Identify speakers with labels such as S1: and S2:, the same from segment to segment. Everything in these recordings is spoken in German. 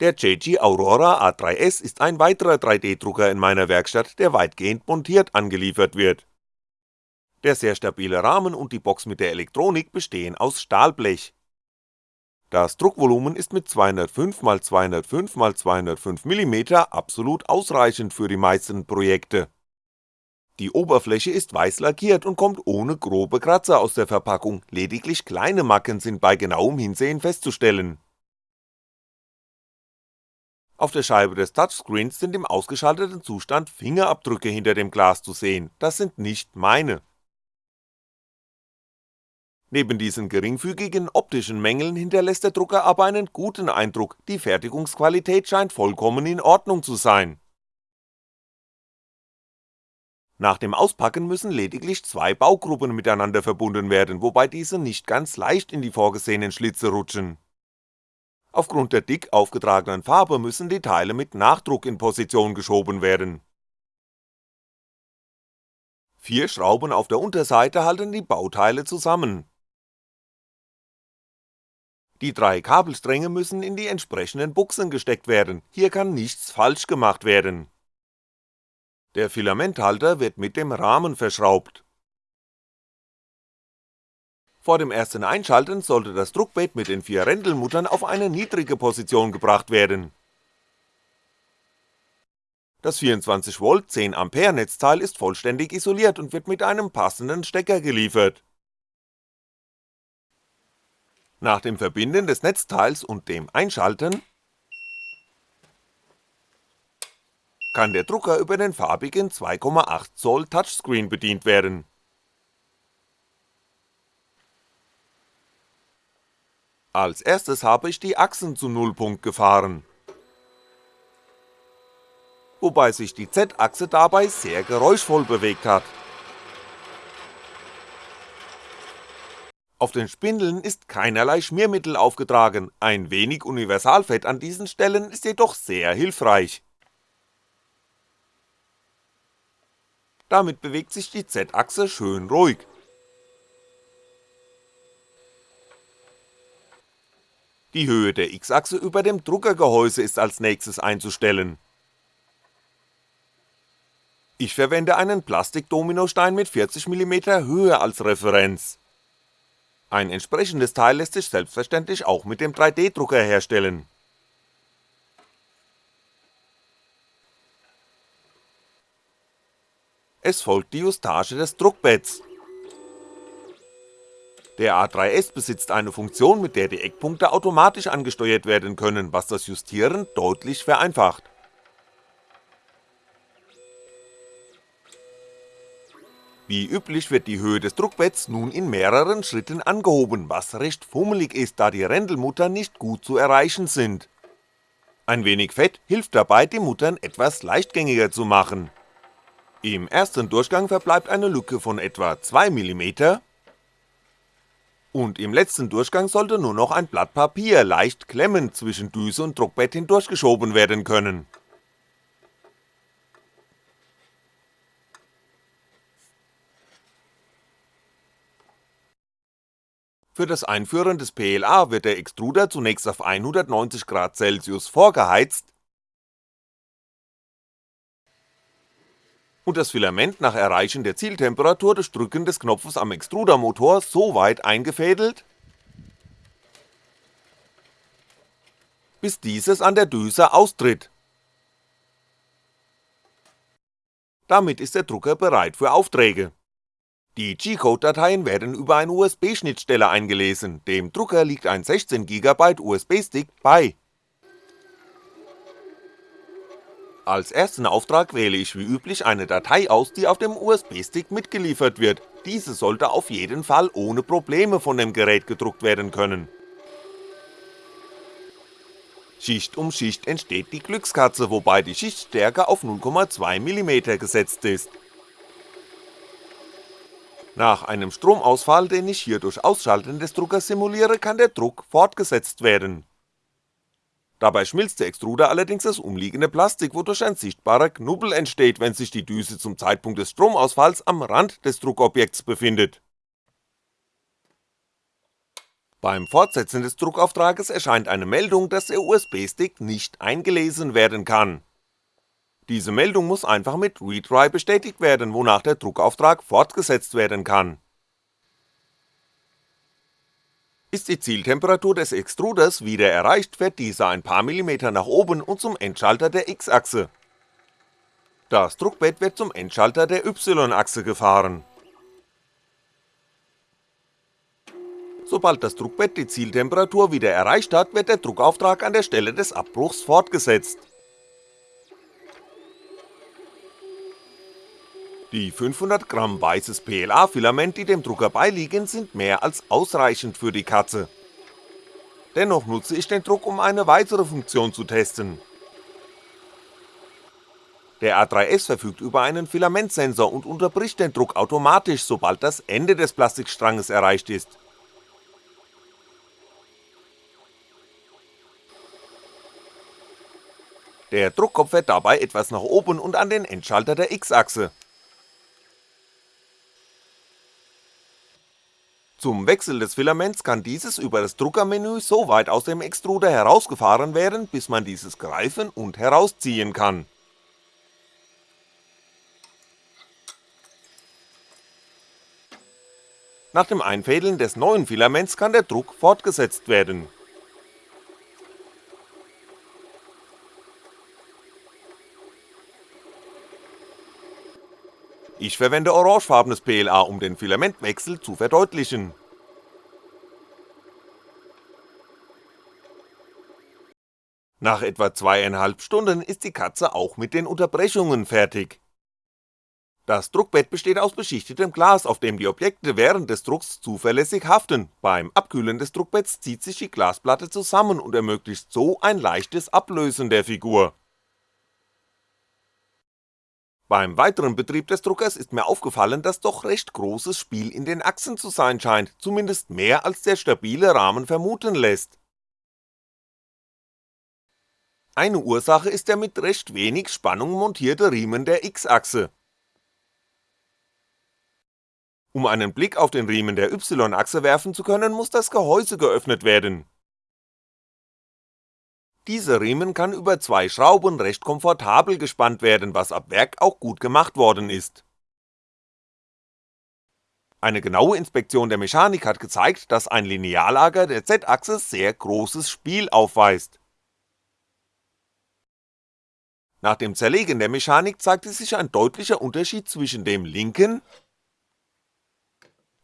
S1: Der JG Aurora A3S ist ein weiterer 3D-Drucker in meiner Werkstatt, der weitgehend montiert angeliefert wird. Der sehr stabile Rahmen und die Box mit der Elektronik bestehen aus Stahlblech. Das Druckvolumen ist mit 205x205x205mm absolut ausreichend für die meisten Projekte. Die Oberfläche ist weiß lackiert und kommt ohne grobe Kratzer aus der Verpackung, lediglich kleine Macken sind bei genauem Hinsehen festzustellen auf der Scheibe des Touchscreens sind im ausgeschalteten Zustand Fingerabdrücke hinter dem Glas zu sehen, das sind nicht meine. Neben diesen geringfügigen optischen Mängeln hinterlässt der Drucker aber einen guten Eindruck, die Fertigungsqualität scheint vollkommen in Ordnung zu sein. Nach dem Auspacken müssen lediglich zwei Baugruppen miteinander verbunden werden, wobei diese nicht ganz leicht in die vorgesehenen Schlitze rutschen Aufgrund der dick aufgetragenen Farbe müssen die Teile mit Nachdruck in Position geschoben werden. Vier Schrauben auf der Unterseite halten die Bauteile zusammen. Die drei Kabelstränge müssen in die entsprechenden Buchsen gesteckt werden, hier kann nichts falsch gemacht werden. Der Filamenthalter wird mit dem Rahmen verschraubt vor dem ersten Einschalten sollte das Druckbett mit den vier Rändelmuttern auf eine niedrige Position gebracht werden. Das 24V 10A Netzteil ist vollständig isoliert und wird mit einem passenden Stecker geliefert. Nach dem Verbinden des Netzteils und dem Einschalten kann der Drucker über den farbigen 2,8 Zoll Touchscreen bedient werden Als erstes habe ich die Achsen zu Nullpunkt gefahren, wobei sich die Z-Achse dabei sehr geräuschvoll bewegt hat. Auf den Spindeln ist keinerlei Schmiermittel aufgetragen, ein wenig Universalfett an diesen Stellen ist jedoch sehr hilfreich. Damit bewegt sich die Z-Achse schön ruhig. Die Höhe der X-Achse über dem Druckergehäuse ist als nächstes einzustellen. Ich verwende einen Plastik-Dominostein mit 40mm Höhe als Referenz. Ein entsprechendes Teil lässt sich selbstverständlich auch mit dem 3D-Drucker herstellen. Es folgt die Justage des Druckbetts der A3S besitzt eine Funktion, mit der die Eckpunkte automatisch angesteuert werden können, was das Justieren deutlich vereinfacht. Wie üblich wird die Höhe des Druckbetts nun in mehreren Schritten angehoben, was recht fummelig ist, da die Rändelmuttern nicht gut zu erreichen sind. Ein wenig Fett hilft dabei, die Muttern etwas leichtgängiger zu machen. Im ersten Durchgang verbleibt eine Lücke von etwa 2mm und im letzten Durchgang sollte nur noch ein Blatt Papier leicht klemmend zwischen Düse und Druckbett hindurchgeschoben werden können. Für das Einführen des PLA wird der Extruder zunächst auf 190°C vorgeheizt und das Filament nach Erreichen der Zieltemperatur durch Drücken des Knopfes am Extrudermotor so weit eingefädelt, bis dieses an der Düse austritt. Damit ist der Drucker bereit für Aufträge. Die G-Code-Dateien werden über eine USB-Schnittstelle eingelesen, dem Drucker liegt ein 16GB USB-Stick bei Als ersten Auftrag wähle ich wie üblich eine Datei aus, die auf dem USB-Stick mitgeliefert wird, diese sollte auf jeden Fall ohne Probleme von dem Gerät gedruckt werden können. Schicht um Schicht entsteht die Glückskatze, wobei die Schichtstärke auf 0,2mm gesetzt ist. Nach einem Stromausfall, den ich hier durch Ausschalten des Druckers simuliere, kann der Druck fortgesetzt werden Dabei schmilzt der Extruder allerdings das umliegende Plastik, wodurch ein sichtbarer Knubbel entsteht, wenn sich die Düse zum Zeitpunkt des Stromausfalls am Rand des Druckobjekts befindet. Beim Fortsetzen des Druckauftrages erscheint eine Meldung, dass der USB-Stick nicht eingelesen werden kann. Diese Meldung muss einfach mit Retry bestätigt werden, wonach der Druckauftrag fortgesetzt werden kann. Ist die Zieltemperatur des Extruders wieder erreicht, fährt dieser ein paar Millimeter nach oben und zum Endschalter der X-Achse. Das Druckbett wird zum Endschalter der Y-Achse gefahren Sobald das Druckbett die Zieltemperatur wieder erreicht hat, wird der Druckauftrag an der Stelle des Abbruchs fortgesetzt. Die 500 Gramm weißes PLA-Filament, die dem Drucker beiliegen, sind mehr als ausreichend für die Katze. Dennoch nutze ich den Druck, um eine weitere Funktion zu testen. Der A3S verfügt über einen Filamentsensor und unterbricht den Druck automatisch, sobald das Ende des Plastikstranges erreicht ist. Der Druckkopf fährt dabei etwas nach oben und an den Endschalter der X-Achse. Zum Wechsel des Filaments kann dieses über das Druckermenü so weit aus dem Extruder herausgefahren werden, bis man dieses greifen und herausziehen kann. Nach dem Einfädeln des neuen Filaments kann der Druck fortgesetzt werden Ich verwende orangefarbenes PLA, um den Filamentwechsel zu verdeutlichen. Nach etwa zweieinhalb Stunden ist die Katze auch mit den Unterbrechungen fertig. Das Druckbett besteht aus beschichtetem Glas, auf dem die Objekte während des Drucks zuverlässig haften, beim Abkühlen des Druckbetts zieht sich die Glasplatte zusammen und ermöglicht so ein leichtes Ablösen der Figur beim weiteren Betrieb des Druckers ist mir aufgefallen, dass doch recht großes Spiel in den Achsen zu sein scheint, zumindest mehr als der stabile Rahmen vermuten lässt. Eine Ursache ist der mit recht wenig Spannung montierte Riemen der X-Achse. Um einen Blick auf den Riemen der Y-Achse werfen zu können, muss das Gehäuse geöffnet werden dieser Riemen kann über zwei Schrauben recht komfortabel gespannt werden, was ab Werk auch gut gemacht worden ist. Eine genaue Inspektion der Mechanik hat gezeigt, dass ein Lineallager der Z-Achse sehr großes Spiel aufweist. Nach dem Zerlegen der Mechanik zeigte sich ein deutlicher Unterschied zwischen dem linken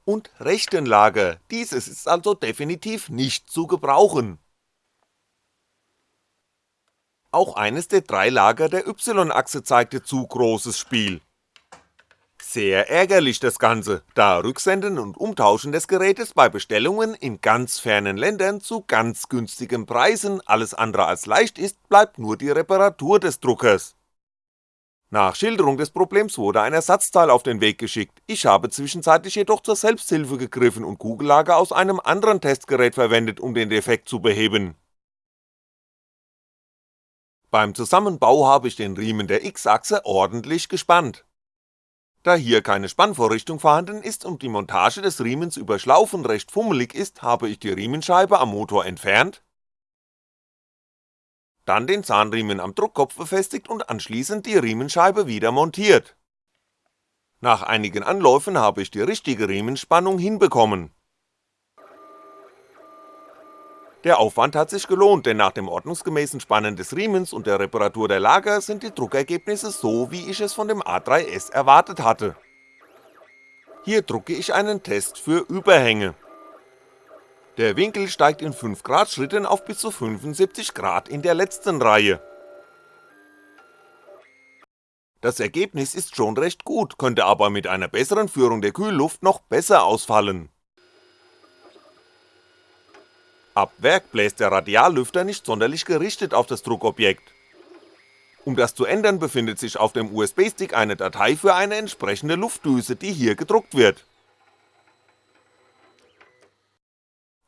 S1: und rechten Lager, dieses ist also definitiv nicht zu gebrauchen auch eines der drei Lager der Y-Achse zeigte zu großes Spiel. Sehr ärgerlich das Ganze, da Rücksenden und Umtauschen des Gerätes bei Bestellungen in ganz fernen Ländern zu ganz günstigen Preisen alles andere als leicht ist, bleibt nur die Reparatur des Druckers. Nach Schilderung des Problems wurde ein Ersatzteil auf den Weg geschickt, ich habe zwischenzeitlich jedoch zur Selbsthilfe gegriffen und Kugellager aus einem anderen Testgerät verwendet, um den Defekt zu beheben beim Zusammenbau habe ich den Riemen der X-Achse ordentlich gespannt. Da hier keine Spannvorrichtung vorhanden ist und die Montage des Riemens über Schlaufen recht fummelig ist, habe ich die Riemenscheibe am Motor entfernt, dann den Zahnriemen am Druckkopf befestigt und anschließend die Riemenscheibe wieder montiert. Nach einigen Anläufen habe ich die richtige Riemenspannung hinbekommen Der Aufwand hat sich gelohnt, denn nach dem ordnungsgemäßen Spannen des Riemens und der Reparatur der Lager sind die Druckergebnisse so, wie ich es von dem A3S erwartet hatte. Hier drucke ich einen Test für Überhänge. Der Winkel steigt in 5 Grad Schritten auf bis zu 75 Grad in der letzten Reihe. Das Ergebnis ist schon recht gut, könnte aber mit einer besseren Führung der Kühlluft noch besser ausfallen Ab Werk bläst der Radiallüfter nicht sonderlich gerichtet auf das Druckobjekt. Um das zu ändern befindet sich auf dem USB-Stick eine Datei für eine entsprechende Luftdüse, die hier gedruckt wird.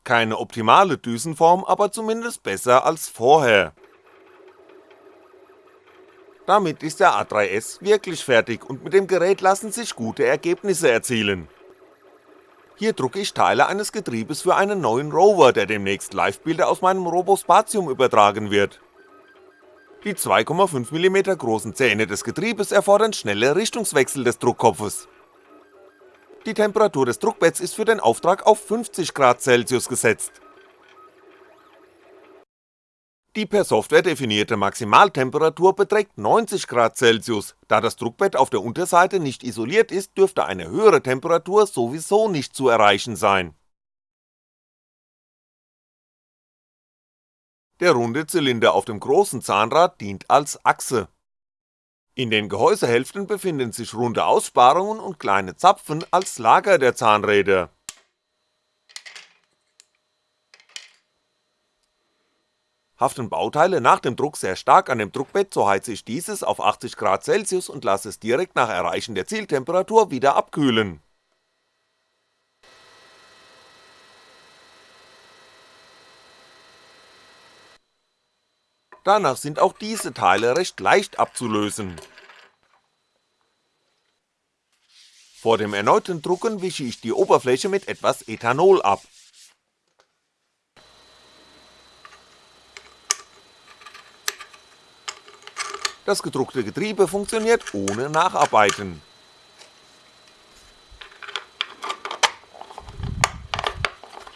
S1: Keine optimale Düsenform, aber zumindest besser als vorher. Damit ist der A3S wirklich fertig und mit dem Gerät lassen sich gute Ergebnisse erzielen Hier drucke ich Teile eines Getriebes für einen neuen Rover, der demnächst Livebilder aus meinem Robospatium übertragen wird. Die 2,5mm großen Zähne des Getriebes erfordern schnelle Richtungswechsel des Druckkopfes. Die Temperatur des Druckbetts ist für den Auftrag auf 50 Grad Celsius gesetzt. Die per Software definierte Maximaltemperatur beträgt 90 Grad Celsius, da das Druckbett auf der Unterseite nicht isoliert ist, dürfte eine höhere Temperatur sowieso nicht zu erreichen sein. Der runde Zylinder auf dem großen Zahnrad dient als Achse. In den Gehäusehälften befinden sich runde Aussparungen und kleine Zapfen als Lager der Zahnräder Haften Bauteile nach dem Druck sehr stark an dem Druckbett, so heize ich dieses auf 80 Grad Celsius und lasse es direkt nach Erreichen der Zieltemperatur wieder abkühlen. Danach sind auch diese Teile recht leicht abzulösen. Vor dem erneuten Drucken wische ich die Oberfläche mit etwas Ethanol ab Das gedruckte Getriebe funktioniert ohne Nacharbeiten.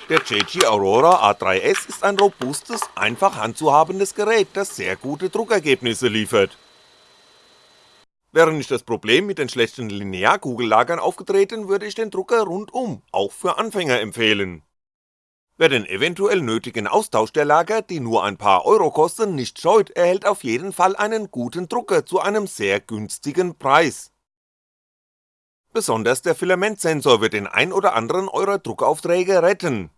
S1: Der JG Aurora A3S ist ein robustes, einfach handzuhabendes Gerät, das sehr gute Druckergebnisse liefert. Wäre nicht das Problem mit den schlechten Linearkugellagern aufgetreten, würde ich den Drucker rundum, auch für Anfänger empfehlen Wer den eventuell nötigen Austausch der Lager, die nur ein paar Euro kosten, nicht scheut, erhält auf jeden Fall einen guten Drucker zu einem sehr günstigen Preis. Besonders der Filamentsensor wird den ein oder anderen eurer Druckaufträge retten.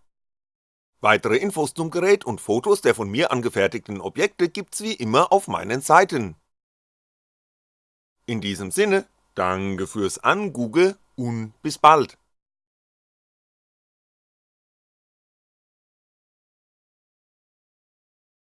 S1: Weitere Infos zum Gerät und Fotos der von mir angefertigten Objekte gibt's wie immer auf meinen Seiten. In diesem Sinne, danke fürs Angoogle und bis bald.